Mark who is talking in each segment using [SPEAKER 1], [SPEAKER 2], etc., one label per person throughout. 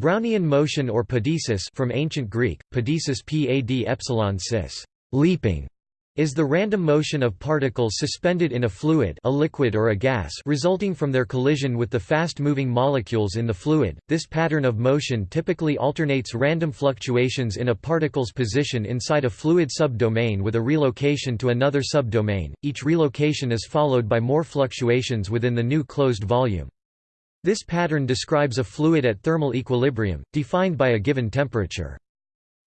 [SPEAKER 1] Brownian motion or pedesis from ancient Greek, pedesis pad epsilon cis, leaping, is the random motion of particles suspended in a fluid a liquid or a gas resulting from their collision with the fast-moving molecules in the fluid. This pattern of motion typically alternates random fluctuations in a particle's position inside a fluid subdomain with a relocation to another subdomain. Each relocation is followed by more fluctuations within the new closed volume. This pattern describes a fluid at thermal equilibrium, defined by a given temperature.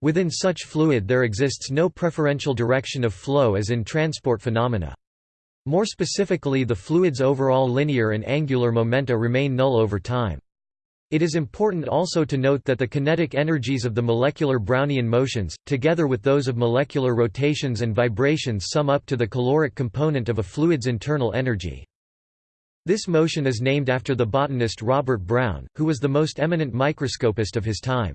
[SPEAKER 1] Within such fluid there exists no preferential direction of flow as in transport phenomena. More specifically the fluid's overall linear and angular momenta remain null over time. It is important also to note that the kinetic energies of the molecular Brownian motions, together with those of molecular rotations and vibrations sum up to the caloric component of a fluid's internal energy. This motion is named after the botanist Robert Brown, who was the most eminent microscopist of his time.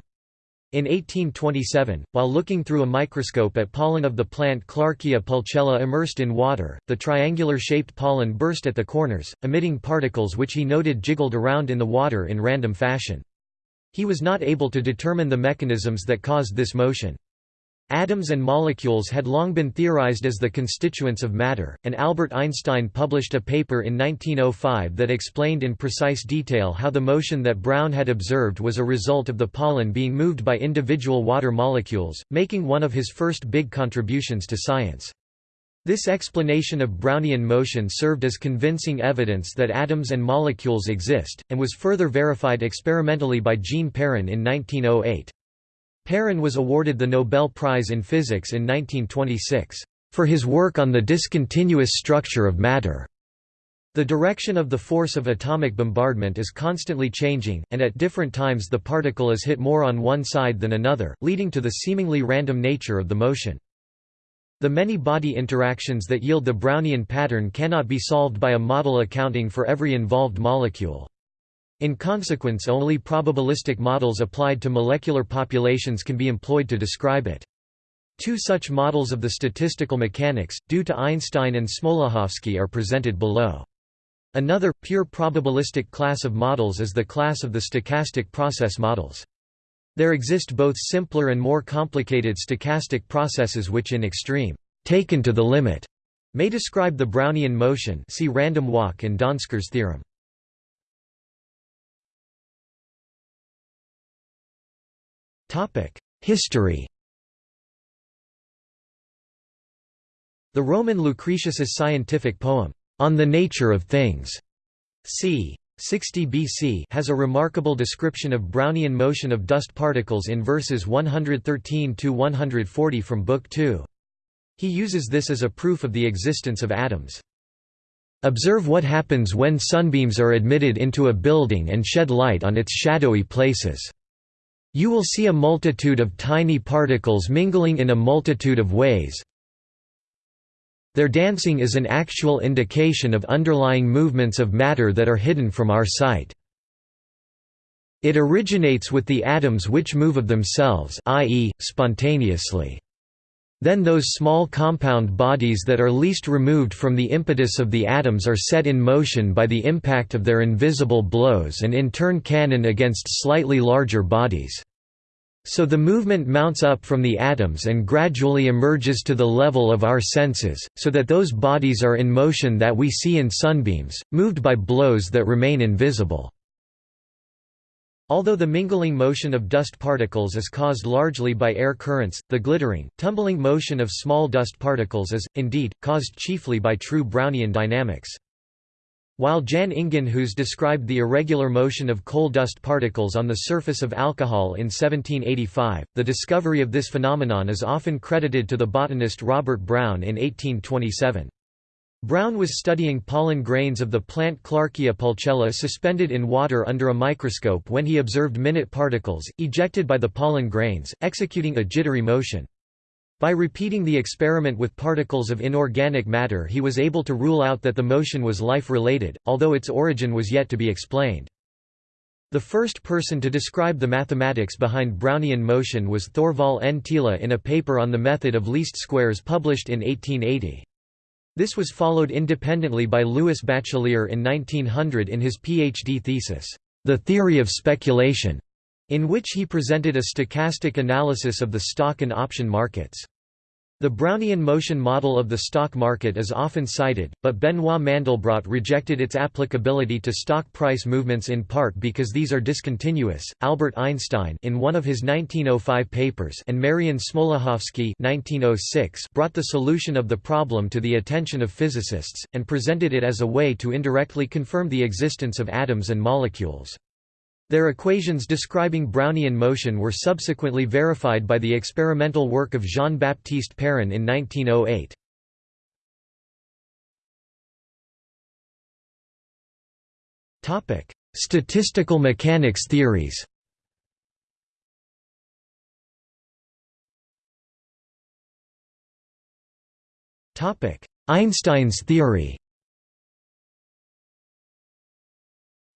[SPEAKER 1] In 1827, while looking through a microscope at pollen of the plant Clarkia pulchella immersed in water, the triangular-shaped pollen burst at the corners, emitting particles which he noted jiggled around in the water in random fashion. He was not able to determine the mechanisms that caused this motion. Atoms and molecules had long been theorized as the constituents of matter, and Albert Einstein published a paper in 1905 that explained in precise detail how the motion that Brown had observed was a result of the pollen being moved by individual water molecules, making one of his first big contributions to science. This explanation of Brownian motion served as convincing evidence that atoms and molecules exist, and was further verified experimentally by Jean Perrin in 1908. Perrin was awarded the Nobel Prize in Physics in 1926, "...for his work on the discontinuous structure of matter." The direction of the force of atomic bombardment is constantly changing, and at different times the particle is hit more on one side than another, leading to the seemingly random nature of the motion. The many body interactions that yield the Brownian pattern cannot be solved by a model accounting for every involved molecule. In consequence only probabilistic models applied to molecular populations can be employed to describe it. Two such models of the statistical mechanics, due to Einstein and Smoluchowski are presented below. Another, pure probabilistic class of models is the class of the stochastic process models. There exist both simpler and more complicated stochastic processes which in extreme, taken to the limit, may describe the Brownian motion see random walk and Donsker's theorem. History The Roman Lucretius's scientific poem, On the Nature of Things, c. 60 BC has a remarkable description of Brownian motion of dust particles in verses 113–140 from Book 2. He uses this as a proof of the existence of atoms. Observe what happens when sunbeams are admitted into a building and shed light on its shadowy places. You will see a multitude of tiny particles mingling in a multitude of ways. Their dancing is an actual indication of underlying movements of matter that are hidden from our sight. It originates with the atoms which move of themselves i.e., spontaneously. Then those small compound bodies that are least removed from the impetus of the atoms are set in motion by the impact of their invisible blows and in turn cannon against slightly larger bodies. So the movement mounts up from the atoms and gradually emerges to the level of our senses, so that those bodies are in motion that we see in sunbeams, moved by blows that remain invisible. Although the mingling motion of dust particles is caused largely by air currents, the glittering, tumbling motion of small dust particles is, indeed, caused chiefly by true Brownian dynamics. While Jan Ingenhousz described the irregular motion of coal dust particles on the surface of alcohol in 1785, the discovery of this phenomenon is often credited to the botanist Robert Brown in 1827. Brown was studying pollen grains of the plant Clarkia pulchella suspended in water under a microscope when he observed minute particles, ejected by the pollen grains, executing a jittery motion. By repeating the experiment with particles of inorganic matter he was able to rule out that the motion was life-related, although its origin was yet to be explained. The first person to describe the mathematics behind Brownian motion was Thorvald N. Thiele in a paper on the method of least squares published in 1880. This was followed independently by Louis Bachelier in 1900 in his PhD thesis, The Theory of Speculation. in which he presented a stochastic analysis of the stock and option markets. The Brownian motion model of the stock market is often cited, but Benoit Mandelbrot rejected its applicability to stock price movements in part because these are discontinuous. Albert Einstein in one of his 1905 papers and Marian Smoluchowski 1906 brought the solution of the problem to the attention of physicists and presented it as a way to indirectly confirm the existence of atoms and molecules. Their equations describing Brownian motion were subsequently verified by the experimental work of Jean-Baptiste Perrin in 1908. Statistical mechanics theories Einstein's theory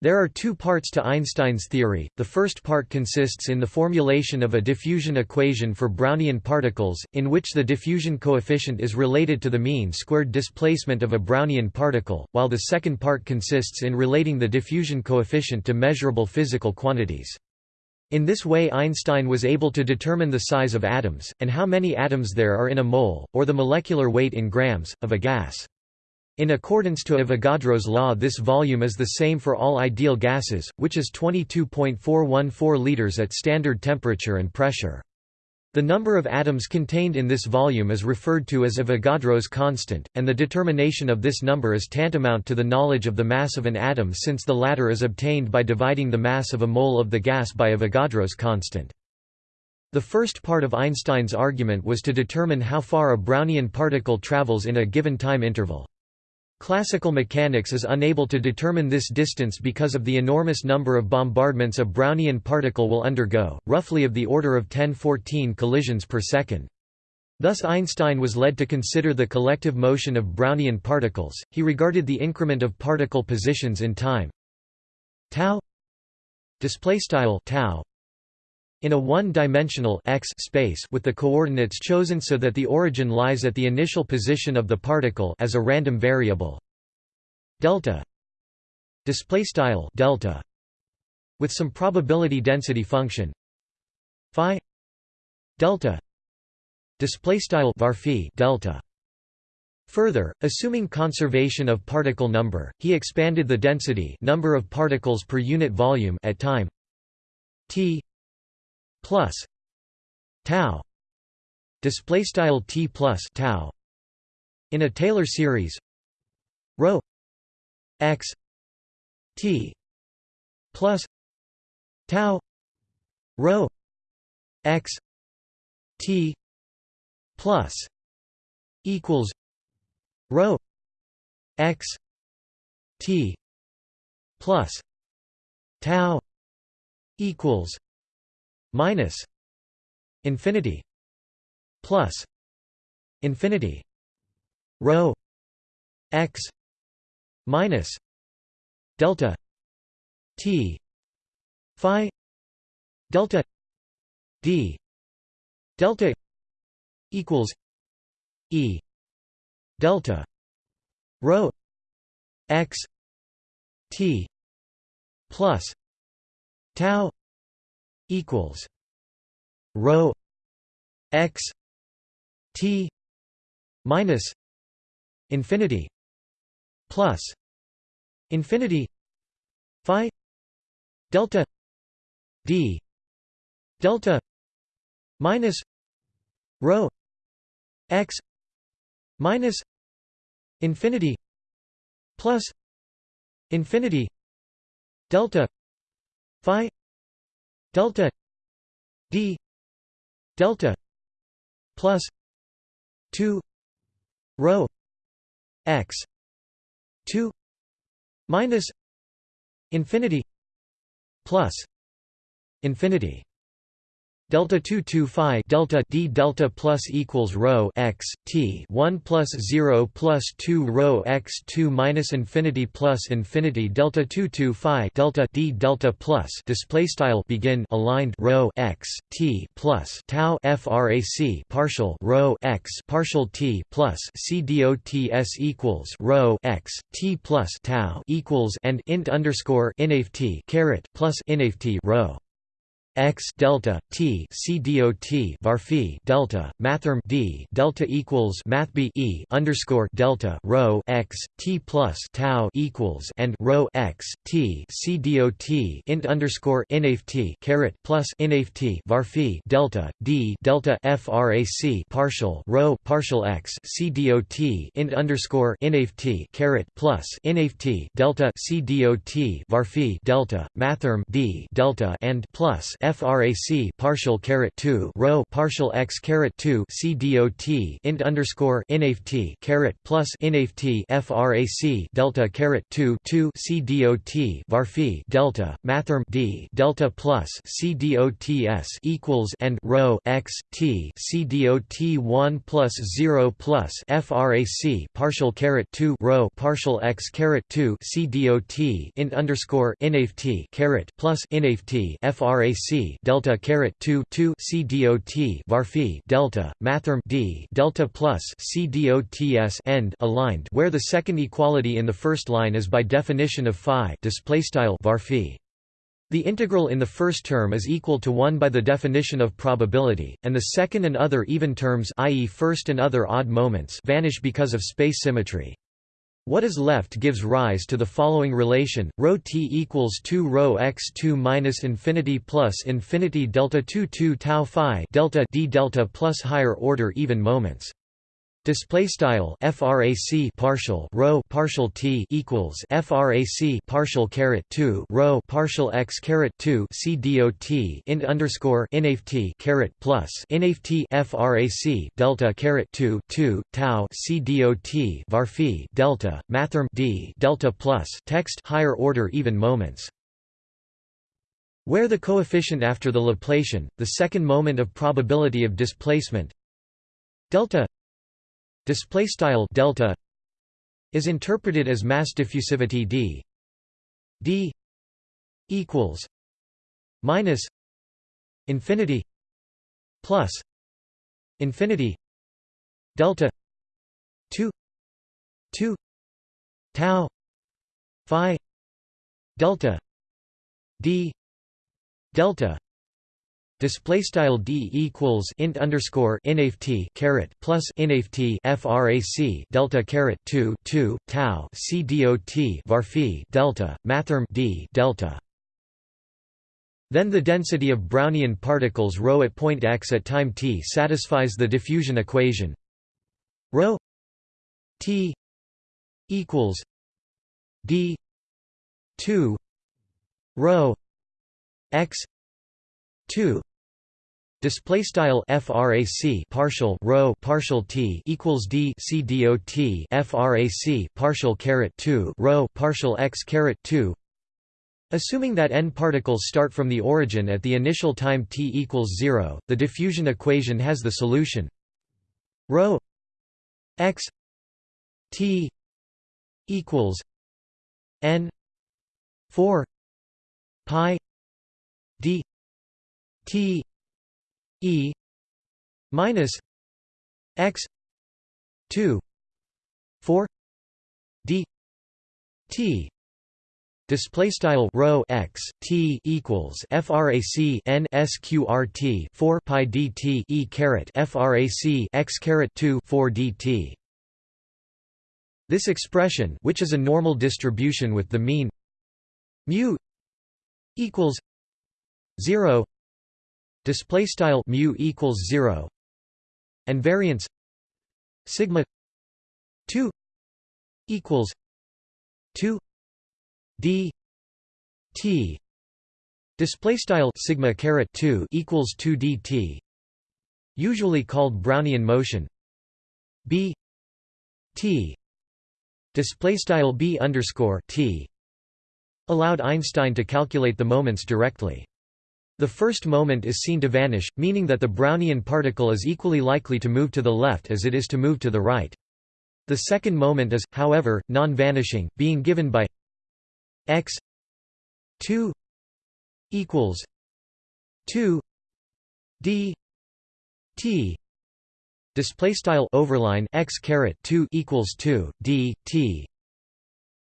[SPEAKER 1] There are two parts to Einstein's theory, the first part consists in the formulation of a diffusion equation for Brownian particles, in which the diffusion coefficient is related to the mean squared displacement of a Brownian particle, while the second part consists in relating the diffusion coefficient to measurable physical quantities. In this way Einstein was able to determine the size of atoms, and how many atoms there are in a mole, or the molecular weight in grams, of a gas. In accordance to Avogadro's law this volume is the same for all ideal gases, which is 22.414 liters at standard temperature and pressure. The number of atoms contained in this volume is referred to as Avogadro's constant, and the determination of this number is tantamount to the knowledge of the mass of an atom since the latter is obtained by dividing the mass of a mole of the gas by Avogadro's constant. The first part of Einstein's argument was to determine how far a Brownian particle travels in a given time interval. Classical mechanics is unable to determine this distance because of the enormous number of bombardments a Brownian particle will undergo, roughly of the order of 10-14 collisions per second. Thus Einstein was led to consider the collective motion of Brownian particles. He regarded the increment of particle positions in time tau in a one-dimensional x space with the coordinates chosen so that the origin lies at the initial position of the particle as a random variable. Delta. Display style delta. With some probability density function. Phi. Delta. Display style varphi delta. Further, assuming conservation of particle number, he expanded the density number of particles per unit volume at time. T plus tau display style t plus tau in a Taylor series rho x t plus tau rho x t plus equals rho x t plus tau equals minus infinity plus infinity rho x minus delta t phi delta d delta equals e delta rho x t plus tau equals rho x t minus infinity plus infinity phi delta d delta minus rho x minus infinity plus infinity delta phi delta d delta plus 2 rho x 2 minus infinity plus infinity delta 2 2 phi delta d delta plus equals rho x t 1 plus 0 plus 2 rho x 2 minus infinity plus infinity delta 2 2 phi delta d delta plus display style begin aligned rho x t plus tau frac partial rho x partial t plus c dots equals rho x t plus tau equals and int underscore inaf t caret plus inaf t rho x delta t c dot var phi delta mathrm d delta equals math b e underscore delta rho x t plus tau equals and rho x t c dot int underscore inft caret plus inft var phi delta d delta frac partial rho partial x c dot int underscore inft caret plus inft delta c dot var phi delta mathrm d delta and plus frac partial caret 2 rho partial x caret 2 c dot int underscore inft caret plus inft frac delta caret 2 2 c dot var delta mathrm d delta plus c dots equals and rho x t c dot 1 plus 0 plus frac partial caret 2 rho partial x caret 2 c dot int underscore inft caret plus inft frac delta caret 2 2 c dot var phi delta mathrm d delta plus c end aligned where the second equality in the first line is by definition of phi display style var phi the integral in the first term is equal to 1 by the definition of probability, and the second and other even terms i.e. first and other odd moments vanish because of space symmetry. What is left gives rise to the following relation: rho t equals 2 rho x 2 minus infinity plus infinity delta 2 2 tau phi delta d delta plus higher order even moments. Display style frac partial rho partial t equals frac partial caret 2 rho partial x caret 2 c dot int underscore inft caret plus inft frac delta caret 2 2 tau c dot var phi delta mathrm d delta plus text higher order even moments. Where the coefficient after the Laplacian, the second moment of probability of displacement delta display style delta is interpreted as mass diffusivity d. d equals minus infinity plus infinity delta 2 2 tau phi delta d delta display style d equals int underscore inft caret plus inft frac delta caret 2 2 tau c dot var phi delta mathrm d delta. Then the density of brownian particles rho at point x at time t satisfies the diffusion equation. Rho t equals d 2 rho x 2 Display style frac partial rho partial t equals d c dot frac partial caret 2 rho partial x caret 2 Assuming that n particles start from the origin at the initial time t equals 0, the diffusion equation has the solution. Rho x t equals n 4 pi d t E minus X two four D T Display style rho x t equals frac n sqrt 4 pi dt e caret frac x caret 2 4 dt. This expression, which is a normal distribution with the mean mu equals 0 display style mu equals 0 and variance sigma 2 equals 2 d t. Display style sigma caret 2 equals 2 dt usually called brownian motion. B t. Display style b underscore t. Allowed einstein to calculate the moments directly the first moment is seen to vanish, meaning that the Brownian particle is equally likely to move to the left as it is to move to the right. The second moment is, however, non-vanishing, being given by x 2 equals 2 d t display style overline x caret 2 equals 2 d t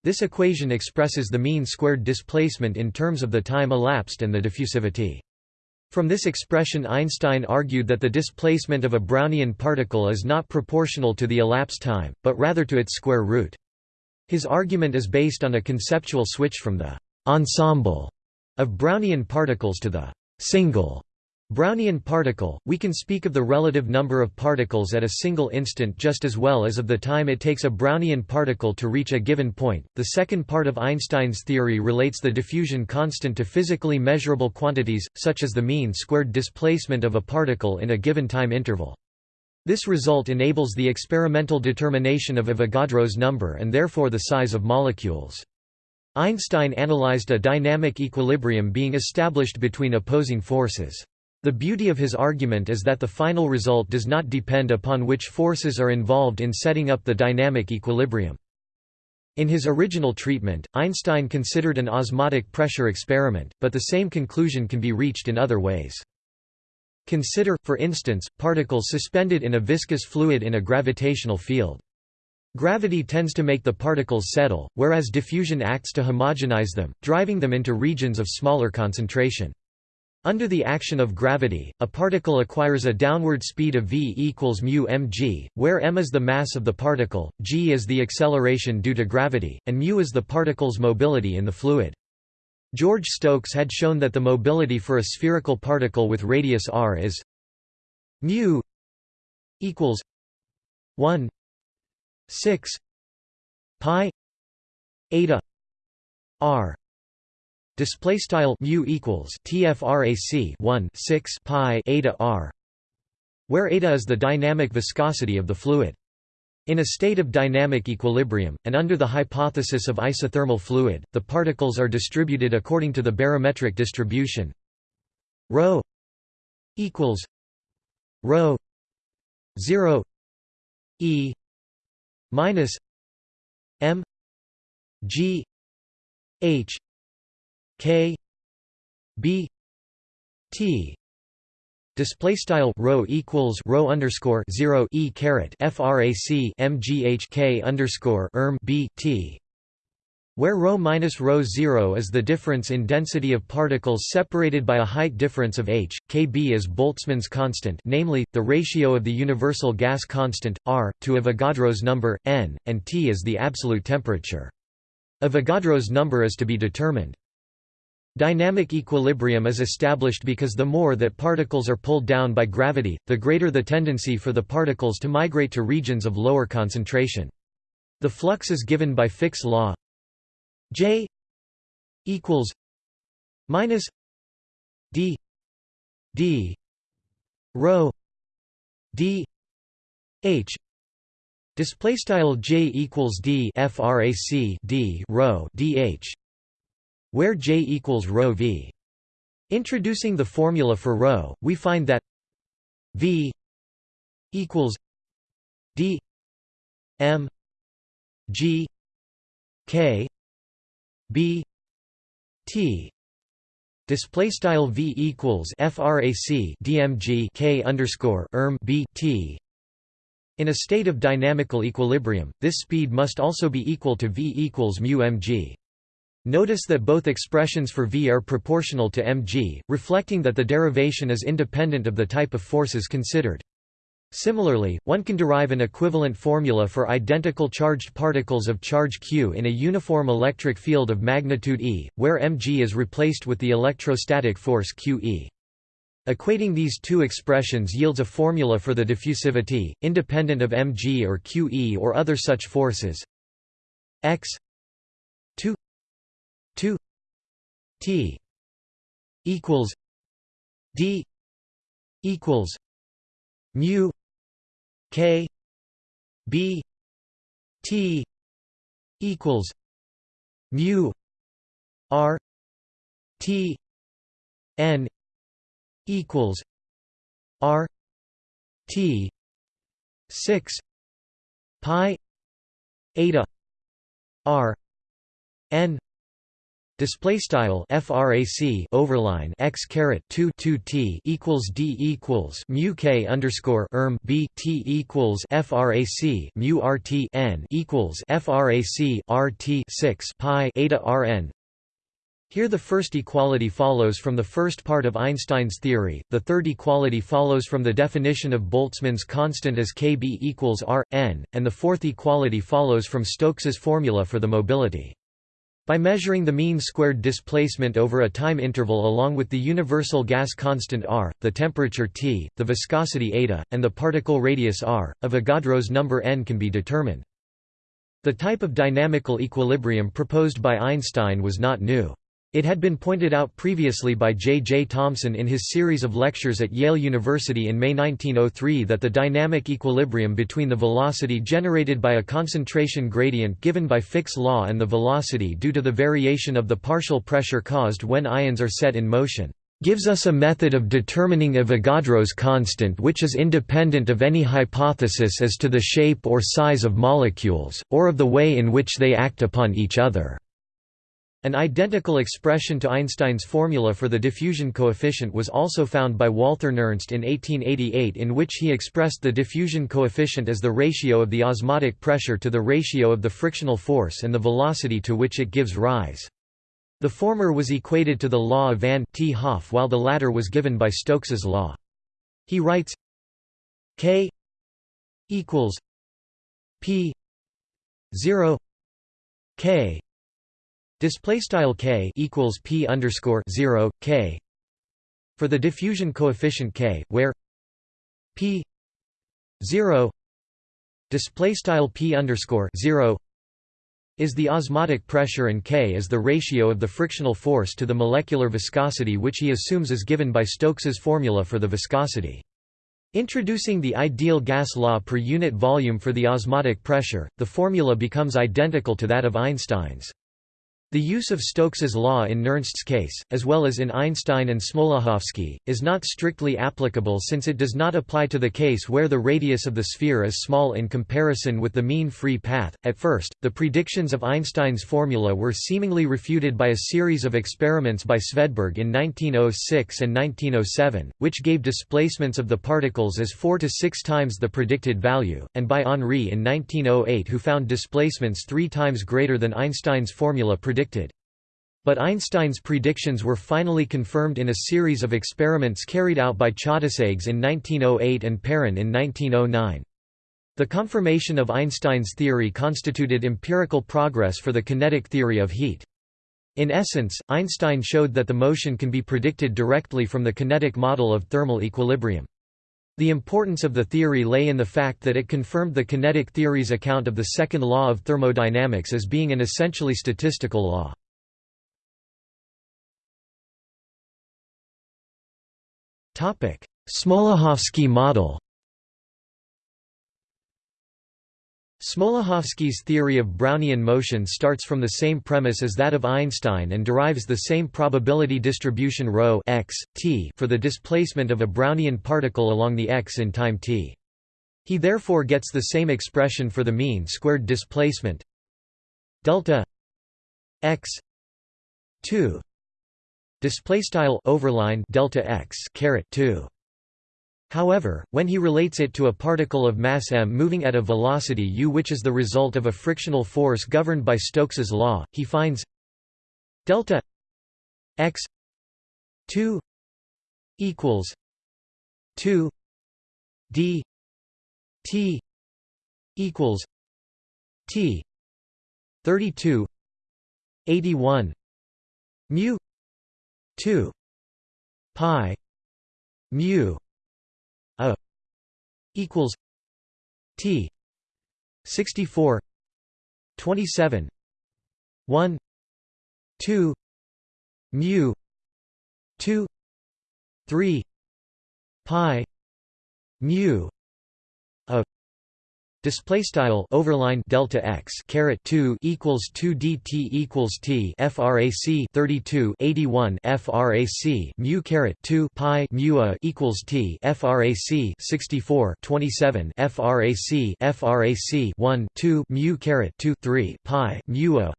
[SPEAKER 1] this equation expresses the mean squared displacement in terms of the time elapsed and the diffusivity From this expression Einstein argued that the displacement of a Brownian particle is not proportional to the elapsed time, but rather to its square root. His argument is based on a conceptual switch from the «ensemble» of Brownian particles to the «single» Brownian particle, we can speak of the relative number of particles at a single instant just as well as of the time it takes a Brownian particle to reach a given point. The second part of Einstein's theory relates the diffusion constant to physically measurable quantities, such as the mean squared displacement of a particle in a given time interval. This result enables the experimental determination of Avogadro's number and therefore the size of molecules. Einstein analyzed a dynamic equilibrium being established between opposing forces. The beauty of his argument is that the final result does not depend upon which forces are involved in setting up the dynamic equilibrium. In his original treatment, Einstein considered an osmotic pressure experiment, but the same conclusion can be reached in other ways. Consider, for instance, particles suspended in a viscous fluid in a gravitational field. Gravity tends to make the particles settle, whereas diffusion acts to homogenize them, driving them into regions of smaller concentration. Under the action of gravity, a particle acquires a downward speed of v equals mu mg, where m is the mass of the particle, g is the acceleration due to gravity, and mu is the particle's mobility in the fluid. George Stokes had shown that the mobility for a spherical particle with radius r is mu equals 1 6 pi eta r display style mu equals tfrac 1 6 pi eta r where eta is the dynamic viscosity of the fluid. In a state of dynamic equilibrium, and under the hypothesis of isothermal fluid, the particles are distributed according to the barometric distribution. Ρ equals ρ 0 e minus m g h K B T display style rho equals rho underscore 0 e caret frac mghk underscore erm b t where ρ minus ρ 0 is the difference in density of particles separated by a height difference of h, kb is Boltzmann's constant namely, the ratio of the universal gas constant, r, to Avogadro's number, n, and T is the absolute temperature. Avogadro's number is to be determined. Dynamic equilibrium is established because the more that particles are pulled down by gravity, the greater the tendency for the particles to migrate to regions of lower concentration. The flux is given by Fick's law. J equals minus D D rho D H. Display style J equals D frac D rho DH where J equals ρ v. Introducing the formula for ρ, we find that v equals d m g k b t. Display style v equals frac dmg k underscore erm b t. In a state of dynamical equilibrium this speed must also be equal to v equals mu mg Notice that both expressions for V are proportional to mg, reflecting that the derivation is independent of the type of forces considered. Similarly, one can derive an equivalent formula for identical charged particles of charge q in a uniform electric field of magnitude E, where mg is replaced with the electrostatic force qe. Equating these two expressions yields a formula for the diffusivity, independent of mg or qe or other such forces x 2 T equals D equals mu K B T equals mu R T N equals R T six pi eta R N Display style frac overline x caret 2 2 t equals d equals mu k underscore erm b t equals frac mu rt n equals frac rt 6 pi eta rn Here the first equality follows from the first part of Einstein's theory, the third equality follows from the definition of Boltzmann's constant as Kb equals r, n, and the fourth equality follows from Stokes's formula for the mobility. By measuring the mean squared displacement over a time interval along with the universal gas constant r, the temperature T, the viscosity eta, and the particle radius r, Avogadro's number n can be determined. The type of dynamical equilibrium proposed by Einstein was not new. It had been pointed out previously by J. J. Thomson in his series of lectures at Yale University in May 1903 that the dynamic equilibrium between the velocity generated by a concentration gradient given by Fick's law and the velocity due to the variation of the partial pressure caused when ions are set in motion gives us a method of determining Avogadro's constant which is independent of any hypothesis as to the shape or size of molecules, or of the way in which they act upon each other. An identical expression to Einstein's formula for the diffusion coefficient was also found by Walther Nernst in 1888 in which he expressed the diffusion coefficient as the ratio of the osmotic pressure to the ratio of the frictional force and the velocity to which it gives rise. The former was equated to the law of van 't Hoff while the latter was given by Stokes's law. He writes k equals p 0 k Display style k equals p underscore zero k for the diffusion coefficient k, where p zero display style p underscore zero is the osmotic pressure and k is the ratio of the frictional force to the molecular viscosity which he assumes is given by Stokes's formula for the viscosity. Introducing the ideal gas law per unit volume for the osmotic pressure, the formula becomes identical to that of Einstein's. The use of Stokes's law in Nernst's case, as well as in Einstein and Smoluchowski, is not strictly applicable since it does not apply to the case where the radius of the sphere is small in comparison with the mean free path. At first, the predictions of Einstein's formula were seemingly refuted by a series of experiments by Svedberg in 1906 and 1907, which gave displacements of the particles as 4 to 6 times the predicted value, and by Henri in 1908 who found displacements 3 times greater than Einstein's formula predicted predicted. But Einstein's predictions were finally confirmed in a series of experiments carried out by Chaudesaigues in 1908 and Perrin in 1909. The confirmation of Einstein's theory constituted empirical progress for the kinetic theory of heat. In essence, Einstein showed that the motion can be predicted directly from the kinetic model of thermal equilibrium. The importance of the theory lay in the fact that it confirmed the kinetic theory's account of the second law of thermodynamics as being an essentially statistical law. Smoluchowski model Smoluchowski's theory of Brownian motion starts from the same premise as that of Einstein and derives the same probability distribution ρ x, t for the displacement of a Brownian particle along the x in time t. He therefore gets the same expression for the mean squared displacement delta x 2 display style overline delta x caret 2 However, when he relates it to a particle of mass m moving at a velocity u which is the result of a frictional force governed by Stokes's law, he finds delta x 2 equals 2 d t equals t 32 81 mu 2 pi mu equals T sixty four twenty seven one two mu two three pi mu Display style overline delta x caret 2 equals 2 dt equals t frac 32 81 frac mu caret 2 pi mu a equals t frac 64 27 frac frac 1 2 mu caret 2 3 pi mu a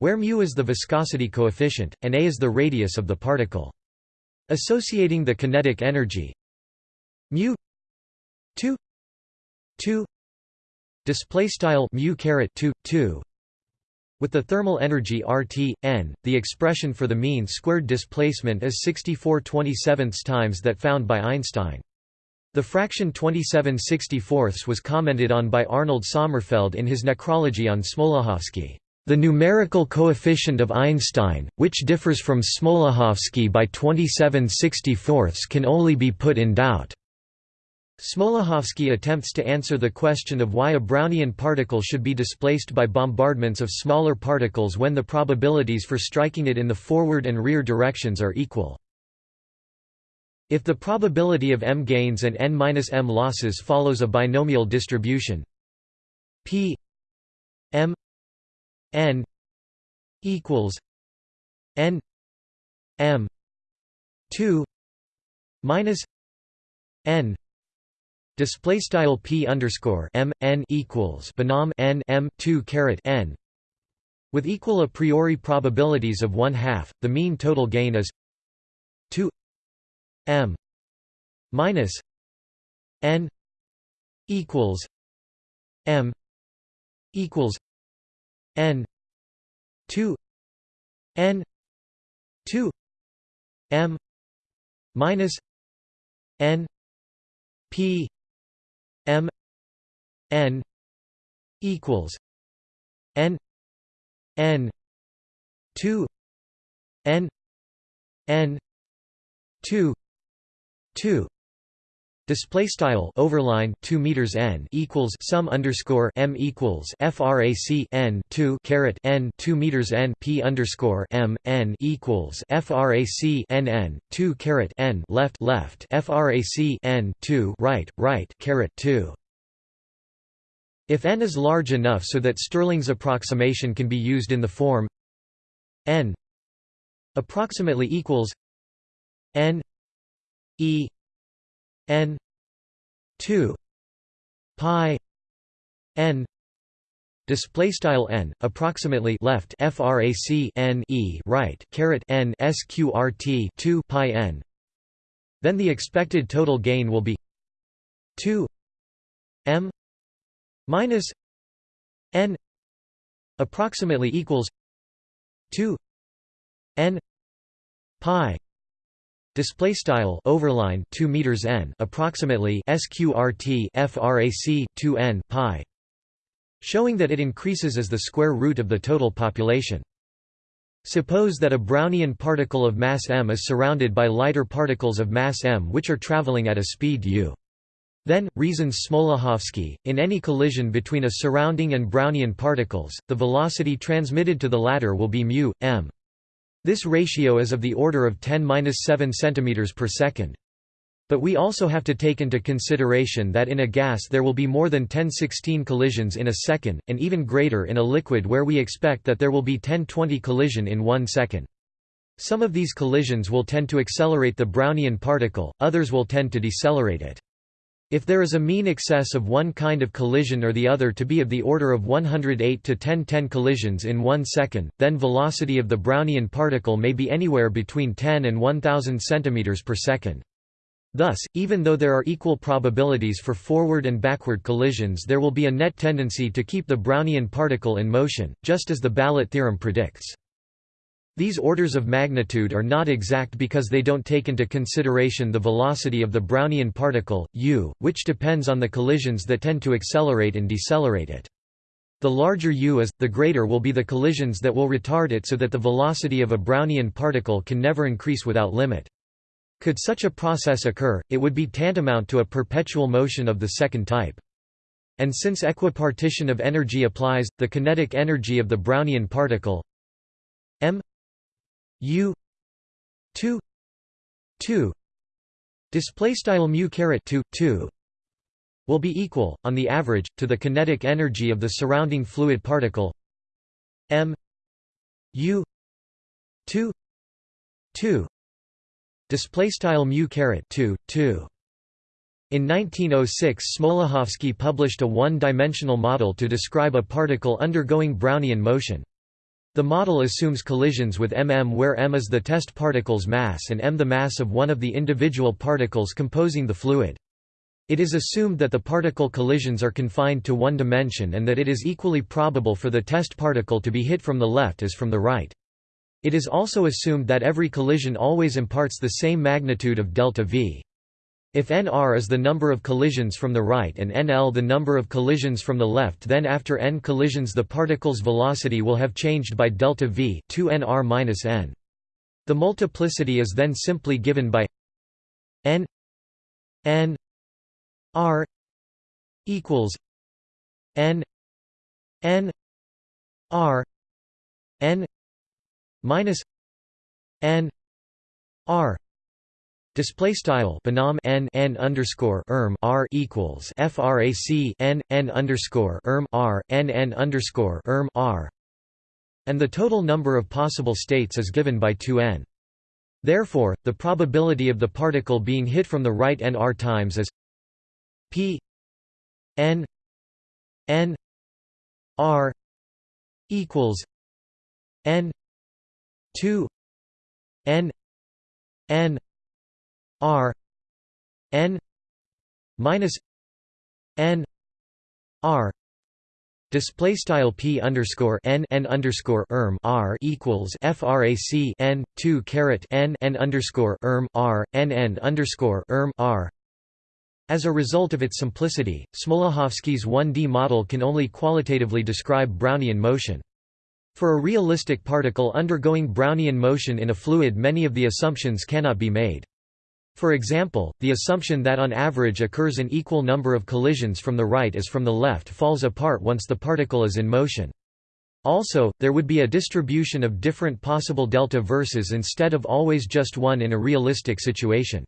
[SPEAKER 1] where mu is the viscosity coefficient and a is the radius of the particle. Associating the kinetic energy mu 2 2 display style mu caret 2 2 With the thermal energy RT, n, the expression for the mean squared displacement is 64 27 times that found by Einstein. The fraction 27 64 was commented on by Arnold Sommerfeld in his necrology on Smoluchowski. The numerical coefficient of Einstein, which differs from Smoluchowski by 27 64 can only be put in doubt. Smoluchowski attempts to answer the question of why a Brownian particle should be displaced by bombardments of smaller particles when the probabilities for striking it in the forward and rear directions are equal. If the probability of m gains and n-m losses follows a binomial distribution p m n equals n m 2 minus n Display style p underscore m n equals binom n m two caret n. With equal a priori probabilities of one half, the mean total gain is two m minus n equals m equals n two n two m minus n p M N equals N N two N N two two Display style overline two meters n equals sum underscore m equals frac n two caret n two meters n p underscore m n equals frac n n two caret n left left frac n two right right caret two. If n is large enough so that Stirling's approximation can be used in the form n approximately equals n e n 2 pi n display style n approximately left frac n e right caret n sqrt 2 pi n. Then the expected total gain will be 2 m minus n approximately equals 2 n pi Display style overline 2 meters n approximately sqrt frac 2 n pi, showing that it increases as the square root of the total population. Suppose that a Brownian particle of mass m is surrounded by lighter particles of mass m which are traveling at a speed u. Then, reasons Smoluchowski, in any collision between a surrounding and Brownian particles, the velocity transmitted to the latter will be mu, m. This ratio is of the order of 10-7 cm per second. But we also have to take into consideration that in a gas there will be more than 10-16 collisions in a second, and even greater in a liquid where we expect that there will be 10-20 collision in one second. Some of these collisions will tend to accelerate the Brownian particle, others will tend to decelerate it. If there is a mean excess of one kind of collision or the other to be of the order of 108 to 1010 collisions in one second, then velocity of the Brownian particle may be anywhere between 10 and 1000 cm per second. Thus, even though there are equal probabilities for forward and backward collisions there will be a net tendency to keep the Brownian particle in motion, just as the ballot theorem predicts. These orders of magnitude are not exact because they don't take into consideration the velocity of the Brownian particle, u, which depends on the collisions that tend to accelerate and decelerate it. The larger u is, the greater will be the collisions that will retard it so that the velocity of a Brownian particle can never increase without limit. Could such a process occur, it would be tantamount to a perpetual motion of the second type. And since equipartition of energy applies, the kinetic energy of the Brownian particle m U two two display style mu caret 2 2 will be equal on the average to the kinetic energy of the surrounding fluid particle m u 2 2 display style mu caret 2 2 in 1906 Smoluchowski published a one-dimensional model to describe a particle undergoing Brownian motion. The model assumes collisions with mm where m is the test particle's mass and m the mass of one of the individual particles composing the fluid. It is assumed that the particle collisions are confined to one dimension and that it is equally probable for the test particle to be hit from the left as from the right. It is also assumed that every collision always imparts the same magnitude of delta v. If nr is the number of collisions from the right and nl the number of collisions from the left then after n collisions the particle's velocity will have changed by delta v 2 nr n. The multiplicity is then simply given by n n r equals n n r n minus n r display style binom n n underscore erm r equals frac n n underscore erm r n n underscore erm r and the total number of possible states is given by 2n. Therefore, the probability of the particle being hit from the right n r times is p n n r equals n 2 n n r n minus n r Display style p underscore n n underscore erm r equals frac n two caret n n underscore erm r n n underscore erm r as a result of its simplicity, Smoluchowski's 1D model can only qualitatively describe Brownian motion. For a realistic particle undergoing Brownian motion in a fluid many of the assumptions cannot be made. For example, the assumption that on average occurs an equal number of collisions from the right as from the left falls apart once the particle is in motion. Also, there would be a distribution of different possible delta verses instead of always just one in a realistic situation.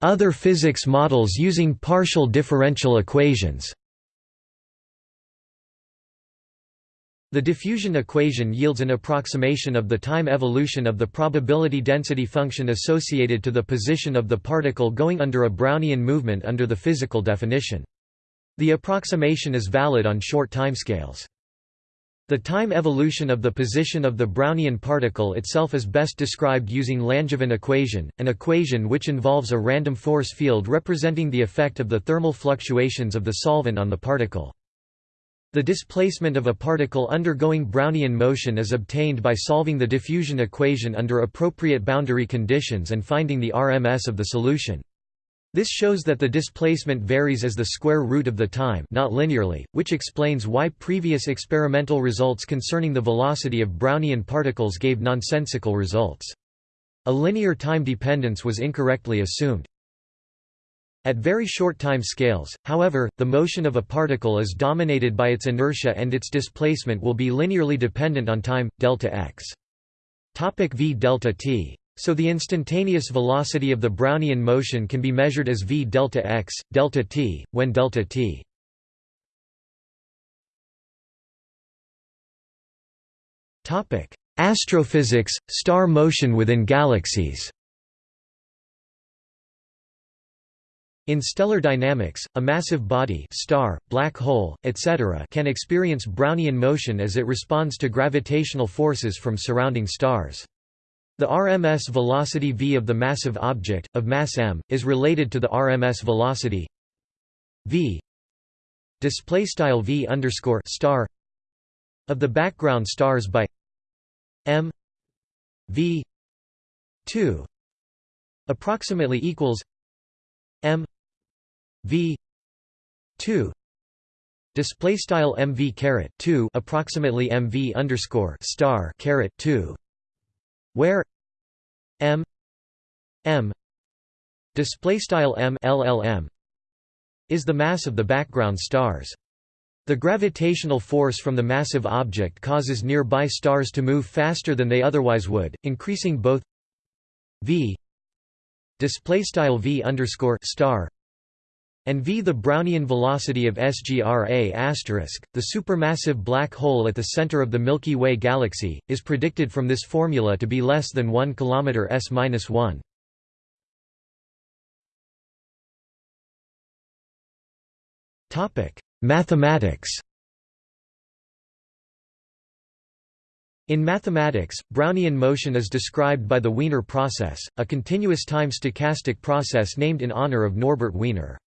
[SPEAKER 1] Other physics models using partial differential equations The diffusion equation yields an approximation of the time evolution of the probability density function associated to the position of the particle going under a Brownian movement under the physical definition. The approximation is valid on short timescales. The time evolution of the position of the Brownian particle itself is best described using Langevin equation, an equation which involves a random force field representing the effect of the thermal fluctuations of the solvent on the particle. The displacement of a particle undergoing Brownian motion is obtained by solving the diffusion equation under appropriate boundary conditions and finding the RMS of the solution. This shows that the displacement varies as the square root of the time not linearly, which explains why previous experimental results concerning the velocity of Brownian particles gave nonsensical results. A linear time dependence was incorrectly assumed. At very short time scales, however, the motion of a particle is dominated by its inertia and its displacement will be linearly dependent on time, delta x. Topic v delta t so the instantaneous velocity of the Brownian motion can be measured as v delta x, delta t, when delta t. Topic: Astrophysics, star motion within galaxies. In stellar dynamics, a massive body star, black hole, etc. can experience Brownian motion as it responds to gravitational forces from surrounding stars. The RMS velocity v of the massive object, of mass m, is related to the RMS velocity v of the background stars by m v 2 approximately equals m v 2 display style mv caret 2 approximately mv underscore star caret 2 where m m display style m llm is the mass of the background stars. The gravitational force from the massive object causes nearby stars to move faster than they otherwise would, increasing both v display style v underscore star and v the Brownian velocity of SGRA asterisk, the supermassive black hole at the center of the Milky Way galaxy, is predicted from this formula to be less than 1 km s-1. Mathematics In mathematics, Brownian motion is described by the Wiener process, a continuous time stochastic process named in honor of Norbert Wiener.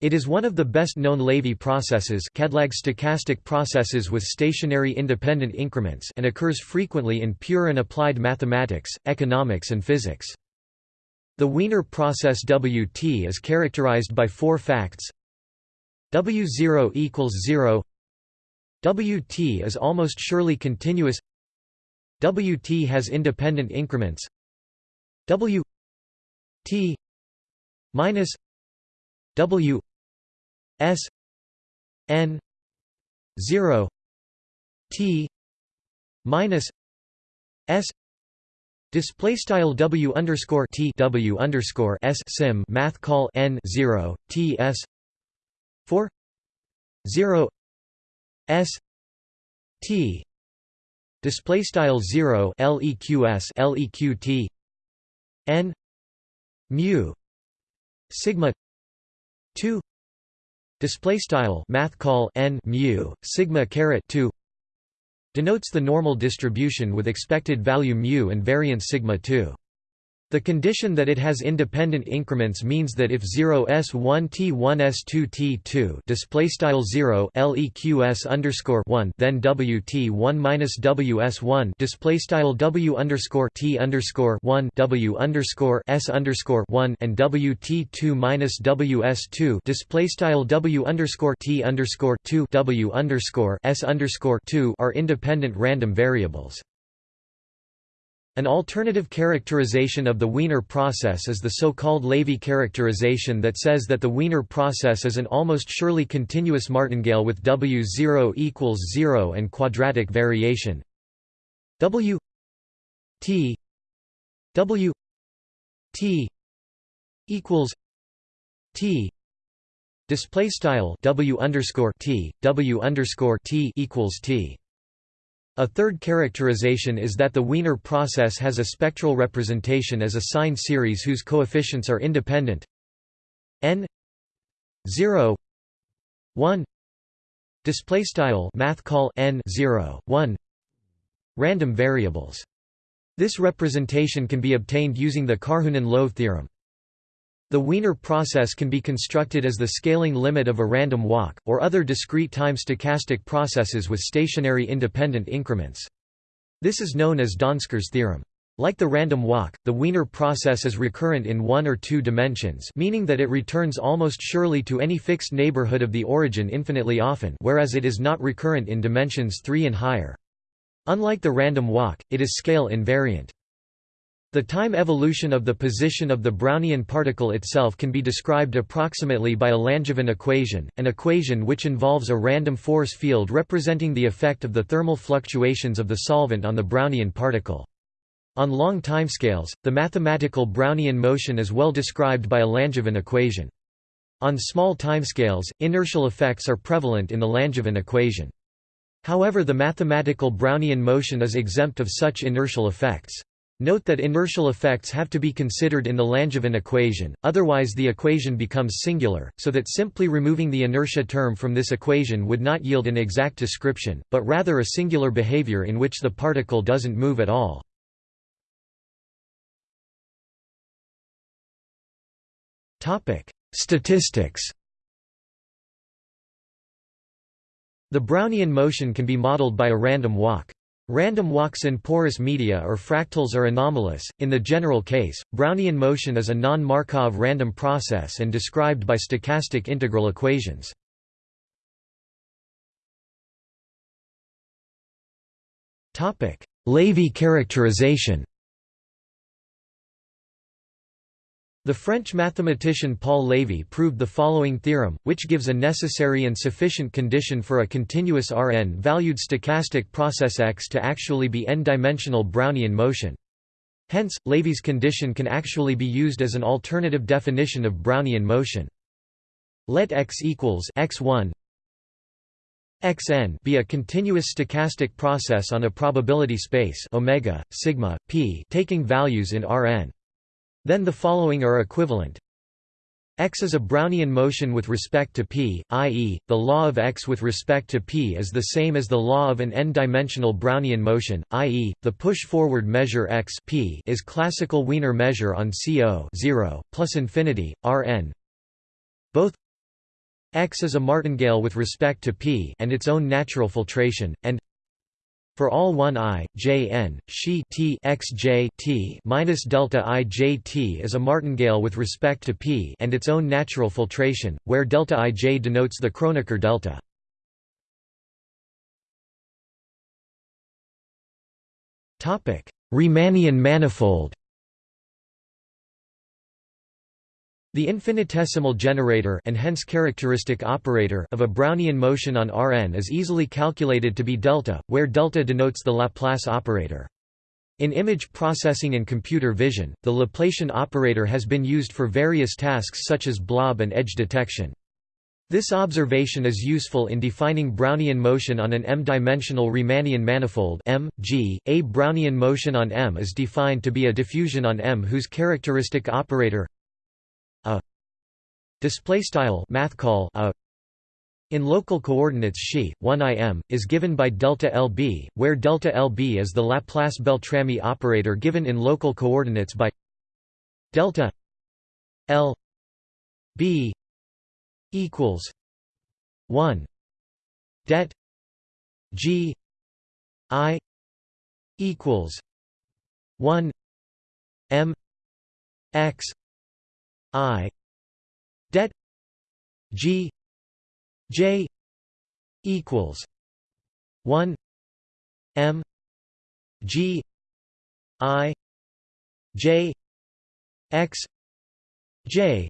[SPEAKER 1] It is one of the best-known Lévy processes Cadlag stochastic processes with stationary independent increments and occurs frequently in pure and applied mathematics, economics and physics. The Wiener process Wt is characterized by four facts W0 equals 0 Wt is almost surely continuous Wt has independent increments. W t minus W S N zero T minus S Display style W underscore T W underscore S sim math call N zero T S four zero S T display style 0 leqs leqt n mu sigma 2 display style math call n mu sigma caret 2 denotes the normal distribution with expected value mu and variance sigma 2 the condition that it has independent increments means that if 0 s1 t1 s2 t2 display style 0 leqs underscore 1 then wt1 minus ws1 display style w underscore t underscore 1 w underscore s underscore 1 and wt2 minus ws2 display style w underscore t underscore 2 w underscore s underscore 2 are independent random variables. An alternative characterization of the Wiener process is the so-called Lévy characterization that says that the Wiener process is an almost surely continuous martingale with W0 equals 0 and quadratic variation. W T W T equals T display style W underscore T W underscore T equals T a third characterization is that the Wiener process has a spectral representation as a sine series whose coefficients are independent. N 0 1 display style math call n 0 1 random variables. This representation can be obtained using the Karhunen-Loève theorem the Wiener process can be constructed as the scaling limit of a random walk, or other discrete time stochastic processes with stationary independent increments. This is known as Donsker's theorem. Like the random walk, the Wiener process is recurrent in one or two dimensions meaning that it returns almost surely to any fixed neighborhood of the origin infinitely often whereas it is not recurrent in dimensions 3 and higher. Unlike the random walk, it is scale invariant. The time evolution of the position of the Brownian particle itself can be described approximately by a Langevin equation, an equation which involves a random force field representing the effect of the thermal fluctuations of the solvent on the Brownian particle. On long timescales, the mathematical Brownian motion is well described by a Langevin equation. On small timescales, inertial effects are prevalent in the Langevin equation. However the mathematical Brownian motion is exempt of such inertial effects. Note that inertial effects have to be considered in the Langevin equation, otherwise the equation becomes singular, so that simply removing the inertia term from this equation would not yield an exact description, but rather a singular behavior in which the particle doesn't move at all. Statistics The Brownian motion can be modeled by a random walk. Random walks in porous media or fractals are anomalous. In the general case, Brownian motion is a non-Markov random process and described by stochastic integral equations. Topic: Lévy characterization. The French mathematician Paul Lévy proved the following theorem, which gives a necessary and sufficient condition for a continuous Rn-valued stochastic process X to actually be n-dimensional Brownian motion. Hence, Lévy's condition can actually be used as an alternative definition of Brownian motion. Let X equals x1 xn be a continuous stochastic process on a probability space omega sigma p taking values in Rn. Then the following are equivalent X is a Brownian motion with respect to p, i.e., the law of X with respect to p is the same as the law of an n-dimensional Brownian motion, i.e., the push-forward measure X p is classical Wiener measure on CO 0, plus infinity, Rn. Both X is a martingale with respect to p and its own natural filtration, and for all 1 i, j n, she t x j t minus delta i j t is a martingale with respect to p and its own natural filtration, where delta i j denotes the Kronecker delta. Riemannian manifold. The infinitesimal generator and hence characteristic operator of a Brownian motion on Rn is easily calculated to be delta, where delta denotes the Laplace operator. In image processing and computer vision, the Laplacian operator has been used for various tasks such as blob and edge detection. This observation is useful in defining Brownian motion on an m-dimensional Riemannian manifold M, G. A Brownian motion on M is defined to be a diffusion on M whose characteristic operator a display style math call a in local coordinates xi 1 im is given by delta lb where delta lb is the laplace beltrami operator given in local coordinates by delta l b equals 1 det g i equals 1 m x I. Det G. J. Equals. One. M. G. I. J. X. J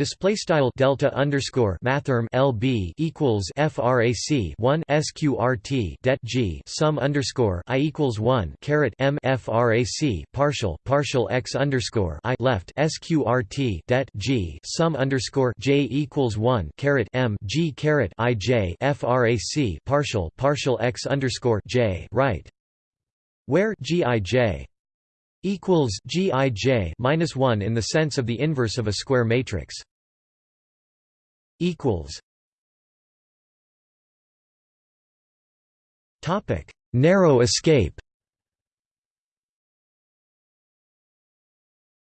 [SPEAKER 1] Display style delta underscore mathrm LB equals FRAC one SQRT det G sum underscore I equals one caret M FRAC partial partial X underscore I left SQRT det G sum underscore J equals one caret M G caret I J FRAC partial partial X underscore J right. Where GIJ equals GIJ minus one in the sense of the inverse of a square matrix equals Topic: Narrow escape.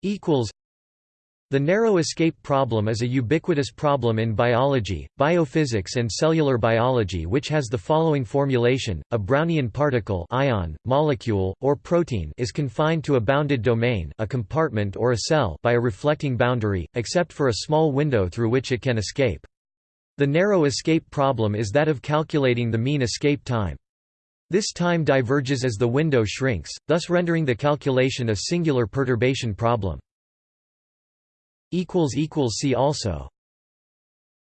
[SPEAKER 1] Equals. The narrow escape problem is a ubiquitous problem in biology, biophysics and cellular biology which has the following formulation, a Brownian particle ion, molecule, or protein is confined to a bounded domain a compartment or a cell by a reflecting boundary, except for a small window through which it can escape. The narrow escape problem is that of calculating the mean escape time. This time diverges as the window shrinks, thus rendering the calculation a singular perturbation problem. See also